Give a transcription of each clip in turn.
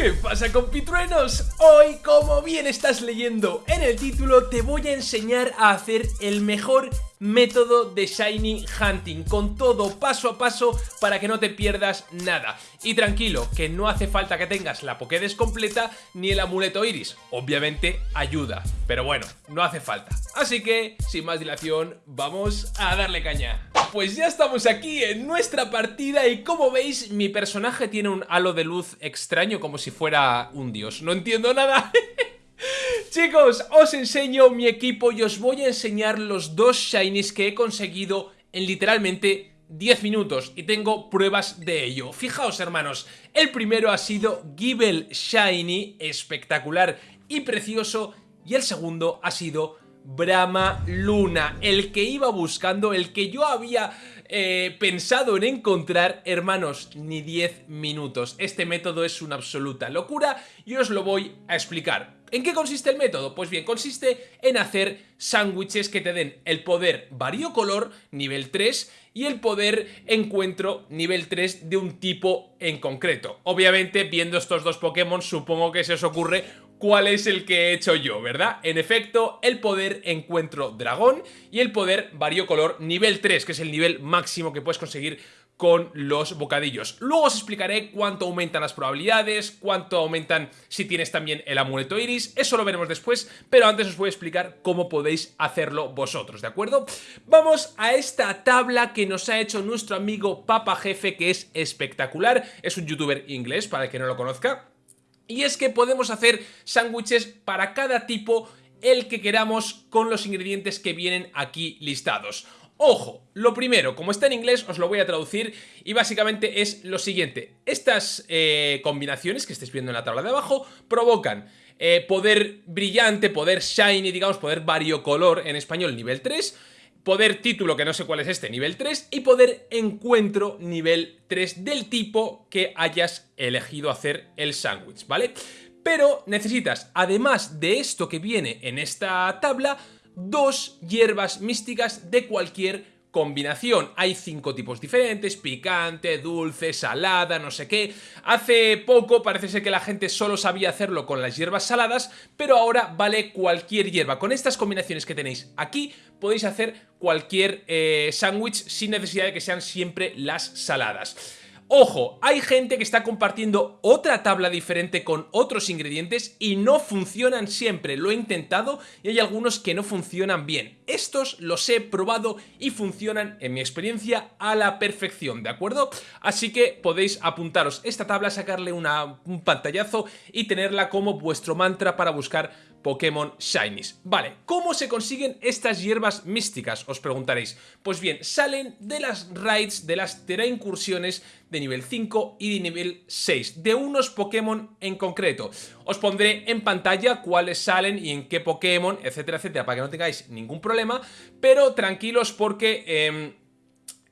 ¿Qué pasa compitruenos? Hoy, como bien estás leyendo en el título, te voy a enseñar a hacer el mejor método de Shiny Hunting, con todo paso a paso para que no te pierdas nada. Y tranquilo, que no hace falta que tengas la Pokédex completa ni el amuleto Iris, obviamente ayuda, pero bueno, no hace falta. Así que, sin más dilación, vamos a darle caña. Pues ya estamos aquí en nuestra partida y como veis, mi personaje tiene un halo de luz extraño como si fuera un dios. No entiendo nada. Chicos, os enseño mi equipo y os voy a enseñar los dos shinies que he conseguido en literalmente 10 minutos y tengo pruebas de ello. Fijaos hermanos, el primero ha sido Gible Shiny, espectacular y precioso y el segundo ha sido Brahma Luna, el que iba buscando, el que yo había eh, pensado en encontrar, hermanos, ni 10 minutos. Este método es una absoluta locura y os lo voy a explicar. ¿En qué consiste el método? Pues bien, consiste en hacer sándwiches que te den el poder variocolor nivel 3 y el poder encuentro nivel 3 de un tipo en concreto. Obviamente, viendo estos dos Pokémon, supongo que se os ocurre cuál es el que he hecho yo, ¿verdad? En efecto, el poder encuentro dragón y el poder variocolor nivel 3, que es el nivel máximo que puedes conseguir con los bocadillos. Luego os explicaré cuánto aumentan las probabilidades, cuánto aumentan si tienes también el amuleto iris, eso lo veremos después, pero antes os voy a explicar cómo podéis hacerlo vosotros, ¿de acuerdo? Vamos a esta tabla que nos ha hecho nuestro amigo Papa Jefe, que es espectacular, es un youtuber inglés, para el que no lo conozca, y es que podemos hacer sándwiches para cada tipo el que queramos con los ingredientes que vienen aquí listados. Ojo, lo primero, como está en inglés os lo voy a traducir y básicamente es lo siguiente. Estas eh, combinaciones que estáis viendo en la tabla de abajo provocan eh, poder brillante, poder shiny, digamos, poder variocolor en español nivel 3 poder título, que no sé cuál es este, nivel 3, y poder encuentro nivel 3 del tipo que hayas elegido hacer el sándwich, ¿vale? Pero necesitas, además de esto que viene en esta tabla, dos hierbas místicas de cualquier combinación. Hay cinco tipos diferentes, picante, dulce, salada, no sé qué. Hace poco parece ser que la gente solo sabía hacerlo con las hierbas saladas, pero ahora vale cualquier hierba. Con estas combinaciones que tenéis aquí podéis hacer cualquier eh, sándwich sin necesidad de que sean siempre las saladas. Ojo, hay gente que está compartiendo otra tabla diferente con otros ingredientes y no funcionan siempre, lo he intentado y hay algunos que no funcionan bien. Estos los he probado y funcionan, en mi experiencia, a la perfección, ¿de acuerdo? Así que podéis apuntaros esta tabla, sacarle un pantallazo y tenerla como vuestro mantra para buscar Pokémon Shinies. Vale, ¿cómo se consiguen estas hierbas místicas? Os preguntaréis. Pues bien, salen de las raids, de las incursiones de nivel 5 y de nivel 6, de unos Pokémon en concreto. Os pondré en pantalla cuáles salen y en qué Pokémon, etcétera, etcétera, para que no tengáis ningún problema, pero tranquilos porque... Em,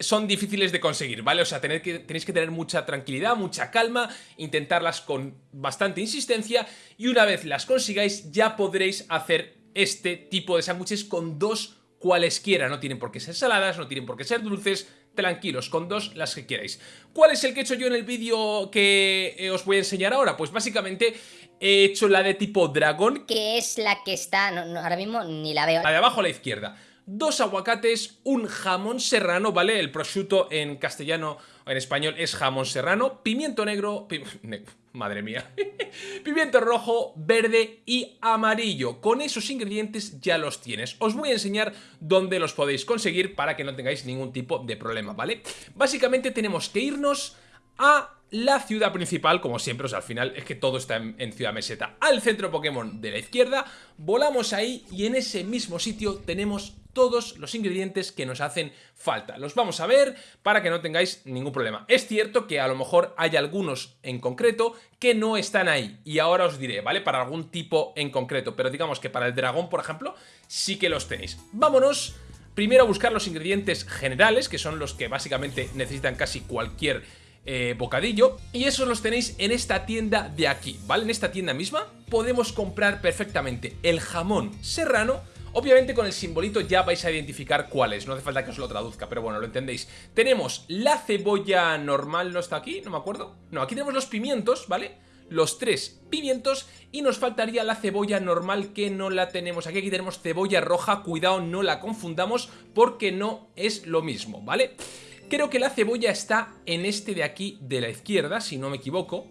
son difíciles de conseguir, ¿vale? O sea, tener que, tenéis que tener mucha tranquilidad, mucha calma, intentarlas con bastante insistencia y una vez las consigáis ya podréis hacer este tipo de sándwiches con dos cualesquiera. No tienen por qué ser saladas, no tienen por qué ser dulces, tranquilos, con dos las que queráis. ¿Cuál es el que he hecho yo en el vídeo que eh, os voy a enseñar ahora? Pues básicamente he hecho la de tipo dragón. Que es la que está, ahora mismo ni la veo. La de abajo a la izquierda dos aguacates, un jamón serrano, ¿vale? El prosciutto en castellano en español es jamón serrano, pimiento negro, madre mía, pimiento rojo, verde y amarillo. Con esos ingredientes ya los tienes. Os voy a enseñar dónde los podéis conseguir para que no tengáis ningún tipo de problema, ¿vale? Básicamente tenemos que irnos a la ciudad principal, como siempre, o sea, al final es que todo está en, Ciudad Meseta, al centro Pokémon de la izquierda, volamos ahí y en ese mismo sitio tenemos todos los ingredientes que nos hacen falta. Los vamos a ver para que no tengáis ningún problema. Es cierto que a lo mejor hay algunos en concreto que no están ahí y ahora os diré, ¿vale? Para algún tipo en concreto, pero digamos que para el dragón, por ejemplo, sí que los tenéis. Vámonos primero a buscar los ingredientes generales, que son los que básicamente necesitan casi cualquier eh, bocadillo y esos los tenéis en esta tienda de aquí, ¿vale? En esta tienda misma podemos comprar perfectamente el jamón serrano Obviamente con el simbolito ya vais a identificar cuál es, no hace falta que os lo traduzca, pero bueno, lo entendéis. Tenemos la cebolla normal, ¿no está aquí? No me acuerdo. No, aquí tenemos los pimientos, ¿vale? los tres pimientos y nos faltaría la cebolla normal que no la tenemos aquí. Aquí tenemos cebolla roja, cuidado no la confundamos porque no es lo mismo, ¿vale? Creo que la cebolla está en este de aquí de la izquierda, si no me equivoco.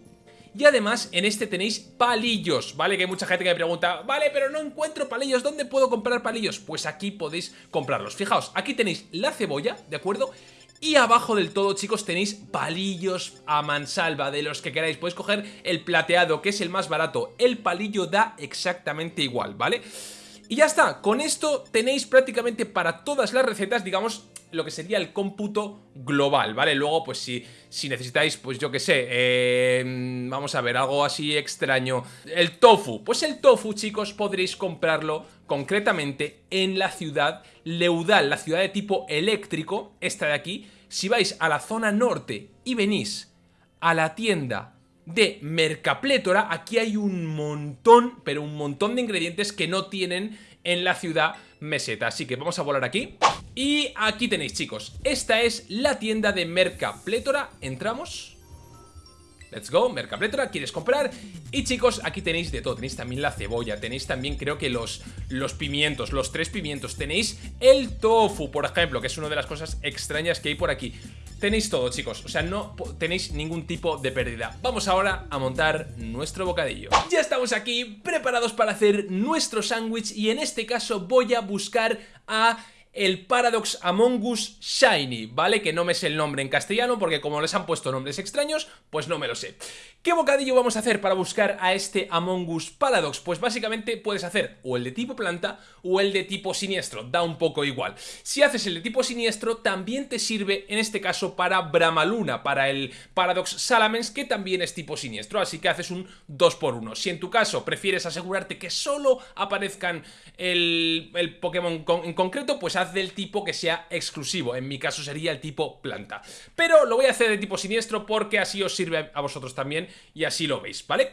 Y además en este tenéis palillos, ¿vale? Que hay mucha gente que me pregunta, vale, pero no encuentro palillos, ¿dónde puedo comprar palillos? Pues aquí podéis comprarlos. Fijaos, aquí tenéis la cebolla, ¿de acuerdo? Y abajo del todo, chicos, tenéis palillos a mansalva de los que queráis. Podéis coger el plateado, que es el más barato. El palillo da exactamente igual, ¿vale? Y ya está, con esto tenéis prácticamente para todas las recetas, digamos, lo que sería el cómputo global, ¿vale? Luego, pues si, si necesitáis, pues yo que sé, eh, vamos a ver, algo así extraño. El tofu, pues el tofu, chicos, podréis comprarlo concretamente en la ciudad Leudal, la ciudad de tipo eléctrico, esta de aquí. Si vais a la zona norte y venís a la tienda de Mercaplétora, aquí hay un montón, pero un montón de ingredientes que no tienen en la ciudad meseta. Así que vamos a volar aquí. Y aquí tenéis, chicos. Esta es la tienda de Mercaplétora. Entramos. Let's go, Mercaplétora, ¿quieres comprar? Y chicos, aquí tenéis de todo, tenéis también la cebolla, tenéis también creo que los, los pimientos, los tres pimientos, tenéis el tofu, por ejemplo, que es una de las cosas extrañas que hay por aquí. Tenéis todo, chicos, o sea, no tenéis ningún tipo de pérdida. Vamos ahora a montar nuestro bocadillo. Ya estamos aquí, preparados para hacer nuestro sándwich y en este caso voy a buscar a el Paradox Among Us Shiny, ¿vale? Que no me sé el nombre en castellano porque como les han puesto nombres extraños, pues no me lo sé. ¿Qué bocadillo vamos a hacer para buscar a este Among Us Paradox? Pues básicamente puedes hacer o el de tipo planta o el de tipo siniestro, da un poco igual. Si haces el de tipo siniestro, también te sirve en este caso para Bramaluna, para el Paradox Salamence, que también es tipo siniestro, así que haces un 2x1. Si en tu caso prefieres asegurarte que solo aparezcan el, el Pokémon en concreto, pues del tipo que sea exclusivo, en mi caso sería el tipo planta. Pero lo voy a hacer de tipo siniestro porque así os sirve a vosotros también y así lo veis, ¿vale?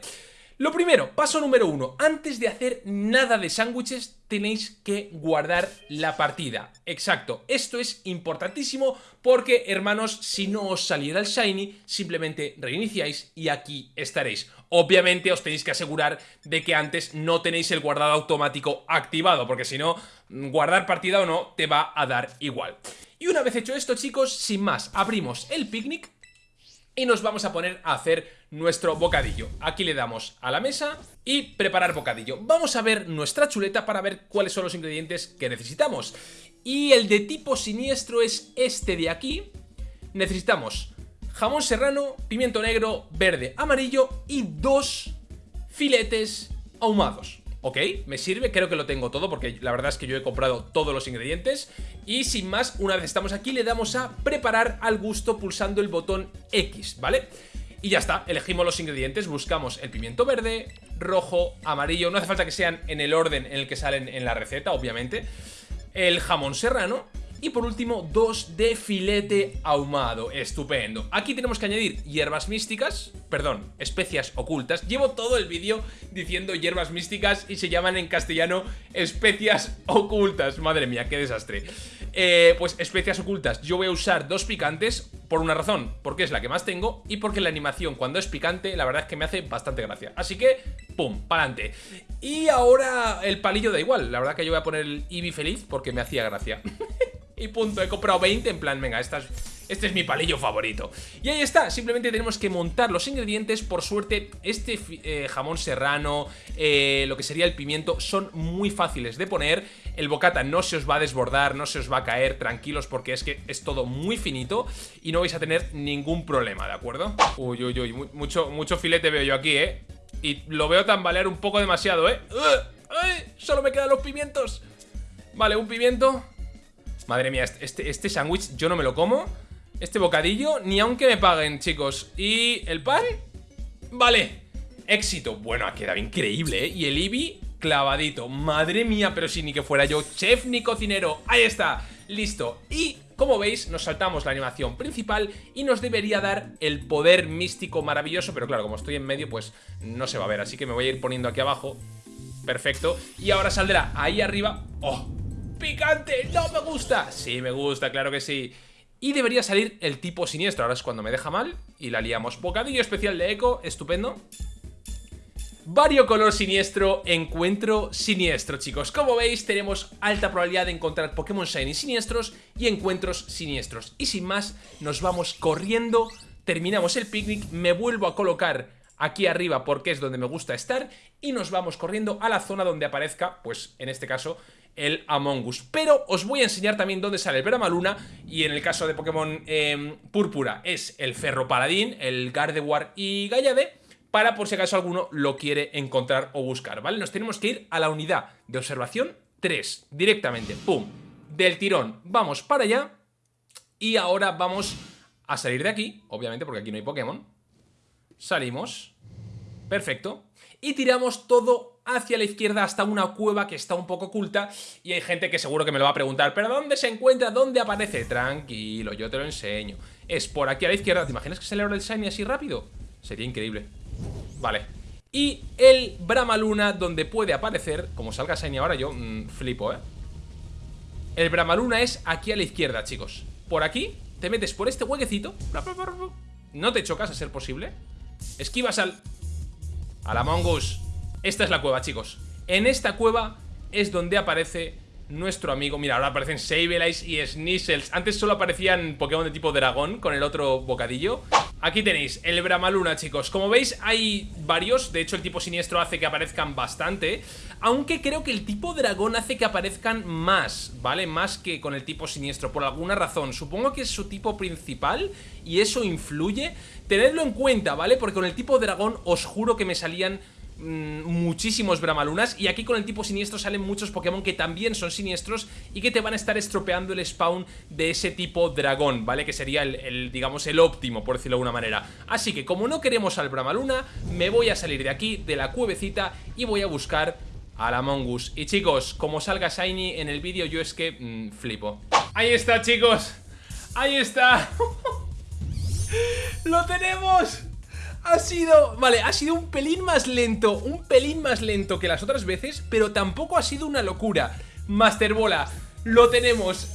Lo primero, paso número uno, antes de hacer nada de sándwiches tenéis que guardar la partida. Exacto, esto es importantísimo porque, hermanos, si no os saliera el Shiny, simplemente reiniciáis y aquí estaréis. Obviamente os tenéis que asegurar de que antes no tenéis el guardado automático activado, porque si no, guardar partida o no, te va a dar igual. Y una vez hecho esto, chicos, sin más, abrimos el picnic y nos vamos a poner a hacer nuestro bocadillo. Aquí le damos a la mesa y preparar bocadillo. Vamos a ver nuestra chuleta para ver cuáles son los ingredientes que necesitamos. Y el de tipo siniestro es este de aquí. Necesitamos jamón serrano, pimiento negro, verde, amarillo y dos filetes ahumados. Ok, me sirve, creo que lo tengo todo porque la verdad es que yo he comprado todos los ingredientes Y sin más, una vez estamos aquí le damos a preparar al gusto pulsando el botón X, ¿vale? Y ya está, elegimos los ingredientes, buscamos el pimiento verde, rojo, amarillo No hace falta que sean en el orden en el que salen en la receta, obviamente El jamón serrano y por último, dos de filete ahumado. Estupendo. Aquí tenemos que añadir hierbas místicas, perdón, especias ocultas. Llevo todo el vídeo diciendo hierbas místicas y se llaman en castellano especias ocultas. Madre mía, qué desastre. Eh, pues especias ocultas. Yo voy a usar dos picantes por una razón, porque es la que más tengo y porque la animación cuando es picante la verdad es que me hace bastante gracia. Así que, pum, pa'lante. Y ahora el palillo da igual, la verdad que yo voy a poner el Eevee feliz porque me hacía gracia. y punto. He comprado 20 en plan, venga, esta este es mi palillo favorito. Y ahí está, simplemente tenemos que montar los ingredientes. Por suerte, este eh, jamón serrano, eh, lo que sería el pimiento, son muy fáciles de poner. El bocata no se os va a desbordar, no se os va a caer, tranquilos, porque es que es todo muy finito y no vais a tener ningún problema, ¿de acuerdo? Uy, uy, uy, mucho, mucho filete veo yo aquí, ¿eh? Y lo veo tambalear un poco demasiado, ¿eh? ¡Ay! Solo me quedan los pimientos. Vale, un pimiento Madre mía, este, este, este sándwich yo no me lo como Este bocadillo, ni aunque me paguen, chicos ¿Y el pan? Vale, éxito Bueno, ha quedado increíble, ¿eh? Y el Ibi, clavadito Madre mía, pero si ni que fuera yo chef ni cocinero Ahí está, listo Y como veis, nos saltamos la animación principal y nos debería dar el poder místico maravilloso, pero claro, como estoy en medio, pues no se va a ver, así que me voy a ir poniendo aquí abajo. Perfecto. Y ahora saldrá ahí arriba. ¡Oh! ¡Picante! ¡No me gusta! Sí, me gusta, claro que sí. Y debería salir el tipo siniestro. Ahora es cuando me deja mal y la liamos. Bocadillo especial de eco, estupendo. Variocolor siniestro, encuentro siniestro, chicos. Como veis, tenemos alta probabilidad de encontrar Pokémon Shiny siniestros y encuentros siniestros. Y sin más, nos vamos corriendo, terminamos el picnic, me vuelvo a colocar aquí arriba porque es donde me gusta estar y nos vamos corriendo a la zona donde aparezca, pues en este caso, el Among Us. Pero os voy a enseñar también dónde sale el Bramaluna y en el caso de Pokémon em, Púrpura es el Ferro Paladín, el Gardevoir y Gallade para por si acaso alguno lo quiere encontrar o buscar, ¿vale? Nos tenemos que ir a la unidad de observación 3, directamente, pum, del tirón, vamos para allá y ahora vamos a salir de aquí, obviamente porque aquí no hay Pokémon, salimos, perfecto, y tiramos todo hacia la izquierda hasta una cueva que está un poco oculta y hay gente que seguro que me lo va a preguntar ¿Pero dónde se encuentra? ¿Dónde aparece? Tranquilo, yo te lo enseño. Es por aquí a la izquierda. ¿Te imaginas que se le abre el shiny así rápido? Sería increíble. Vale. Y el Bramaluna donde puede aparecer Como salga shiny ahora yo mm, flipo, ¿eh? El Bramaluna es aquí a la izquierda, chicos. Por aquí, te metes por este huequecito No te chocas a ser posible. Esquivas al... A la mongoose Esta es la cueva, chicos. En esta cueva es donde aparece nuestro amigo. Mira, ahora aparecen Sableye y Sneasels. Antes solo aparecían Pokémon de tipo dragón Con el otro bocadillo. Aquí tenéis el Bramaluna, chicos. Como veis hay varios. De hecho el tipo siniestro hace que aparezcan bastante. Aunque creo que el tipo dragón hace que aparezcan más ¿Vale? Más que con el tipo siniestro Por alguna razón. Supongo que es su tipo principal Y eso influye. Tenedlo en cuenta, ¿vale? Porque con el tipo dragón os juro que me salían mm, muchísimos Bramalunas y aquí con el tipo siniestro salen muchos Pokémon que también son siniestros y que te van a estar estropeando el spawn de ese tipo dragón, ¿vale? Que sería el, digamos, el óptimo, por decirlo de alguna manera. Así que como no queremos al Bramaluna, me voy a salir de aquí, de la cuevecita y voy a buscar a la Mongus. Y chicos, como salga Shiny en el vídeo, yo es que mm, flipo. Ahí está, chicos. Ahí está. ¡Lo tenemos! Ha sido... Vale, ha sido un pelín más lento Un pelín más lento que las otras veces Pero tampoco ha sido una locura. Master Bola, lo tenemos.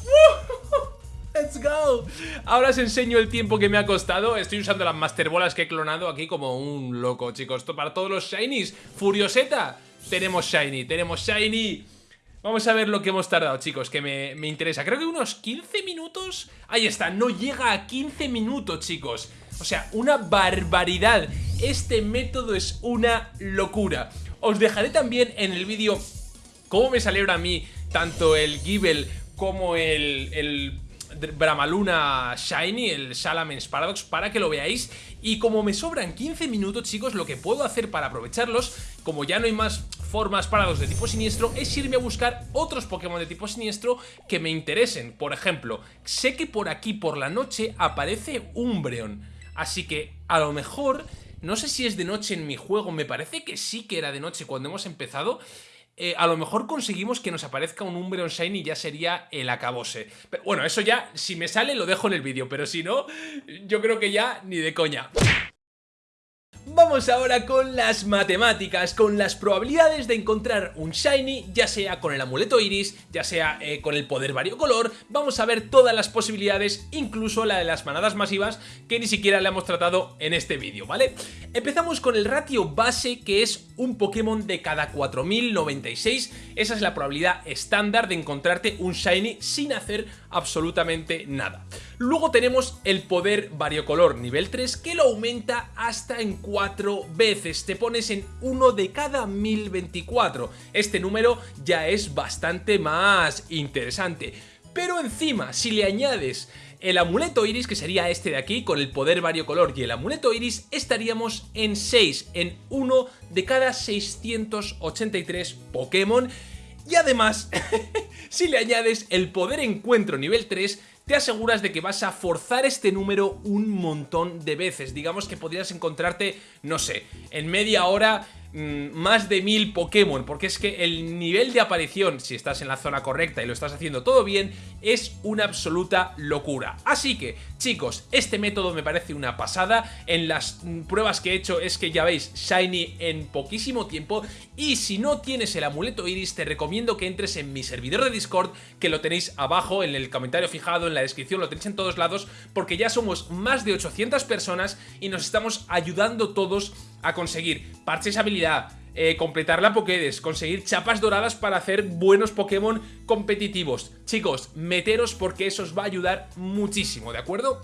¡Let's go! Ahora os enseño el tiempo que me ha costado. Estoy usando las Master Bolas que he clonado aquí como un loco, chicos. Para todos los Shinies. Furioseta Tenemos Shiny, tenemos Shiny. Vamos a ver lo que hemos tardado, chicos, que me, me, interesa. Creo que unos 15 minutos. Ahí está, no llega a 15 minutos, chicos O sea, una barbaridad Este método es una locura Os dejaré también en el vídeo Cómo me salieron a mí Tanto el Gible como el, el Bramaluna Shiny, el Salamence Paradox, para que lo veáis. Y como me sobran 15 minutos, chicos, lo que puedo hacer para aprovecharlos, como ya no hay más formas Paradox de tipo siniestro, es irme a buscar otros Pokémon de tipo siniestro que me interesen. Por ejemplo, sé que por aquí, por la noche, aparece Umbreon. Así que, a lo mejor... No sé si es de noche en mi juego, me parece que sí que era de noche cuando hemos empezado eh, a lo mejor conseguimos que nos aparezca un Umbreon Shiny y ya sería el acabose. Pero bueno, eso ya, si me sale lo dejo en el vídeo, pero si no, yo creo que ya ni de coña. Ahora con las matemáticas, con las probabilidades de encontrar un Shiny, ya sea con el amuleto Iris, ya sea eh, con el poder variocolor, vamos a ver todas las posibilidades, incluso la de las manadas masivas, que ni siquiera le hemos tratado en este vídeo, ¿vale? Empezamos con el ratio base, que es un Pokémon de cada 4096, esa es la probabilidad estándar de encontrarte un Shiny sin hacer absolutamente nada. Luego tenemos el poder variocolor nivel 3, que lo aumenta hasta en 4 veces, te pones en uno de cada 1024. Este número ya es bastante más interesante. Pero encima, si le añades el amuleto iris, que sería este de aquí, con el poder variocolor y el amuleto iris, estaríamos en 6, en 1 de cada 683 Pokémon. Y además, si le añades el poder encuentro nivel 3, te aseguras de que vas a forzar este número un montón de veces. Digamos que podrías encontrarte, no sé, en media hora Mm, más de mil Pokémon, porque es que el nivel de aparición, si estás en la zona correcta y lo estás haciendo todo bien, es una absoluta locura. Así que, chicos, este método me parece una pasada, en las mm, pruebas que he hecho es que ya veis Shiny en poquísimo tiempo, y si no tienes el amuleto Iris, te recomiendo que entres en mi servidor de Discord, que lo tenéis abajo en el comentario fijado, en la descripción, lo tenéis en todos lados, porque ya somos más de 800 personas y nos estamos ayudando todos a conseguir parches habilidad, eh, completar la Pokédex, conseguir chapas doradas para hacer buenos Pokémon competitivos. Chicos, meteros porque eso os va a ayudar muchísimo, ¿de acuerdo?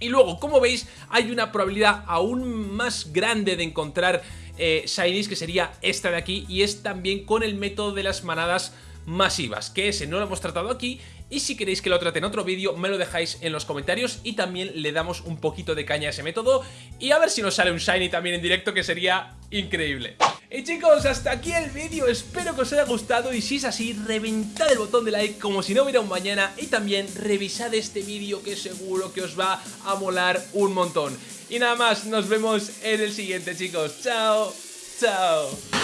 Y luego, como veis, hay una probabilidad aún más grande de encontrar eh, Shinies, que sería esta de aquí, y es también con el método de las manadas masivas, que ese no lo hemos tratado aquí y si queréis que lo trate en otro vídeo me lo dejáis en los comentarios y también le damos un poquito de caña a ese método y a ver si nos sale un Shiny también en directo que sería increíble. Y chicos, hasta aquí el vídeo, espero que os haya gustado y si es así, reventad el botón de like como si no hubiera un mañana y también revisad este vídeo que seguro que os va a molar un montón. Y nada más, nos vemos en el siguiente chicos, chao, chao.